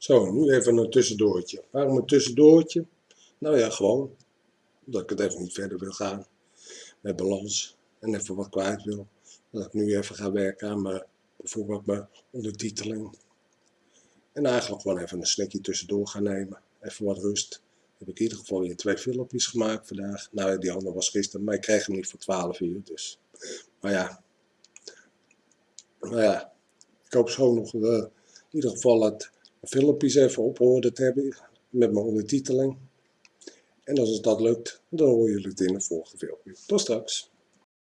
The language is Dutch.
Zo. Nu even een tussendoortje. Waarom een tussendoortje? Nou ja, gewoon. Dat ik het even niet verder wil gaan. Met balans. En even wat kwijt wil. Dat ik nu even ga werken aan mijn, bijvoorbeeld mijn ondertiteling. En eigenlijk gewoon even een snackje tussendoor gaan nemen. Even wat rust. Heb ik in ieder geval weer twee filmpjes gemaakt vandaag. Nou, die andere was gisteren, maar ik kreeg hem niet voor 12 uur. Dus. Maar ja. Nou ja. Ik hoop zo nog uh, in ieder geval het filmpjes even op orde te hebben. Met mijn ondertiteling. En als het dat lukt, dan horen jullie het in de volgende filmpje. Tot straks.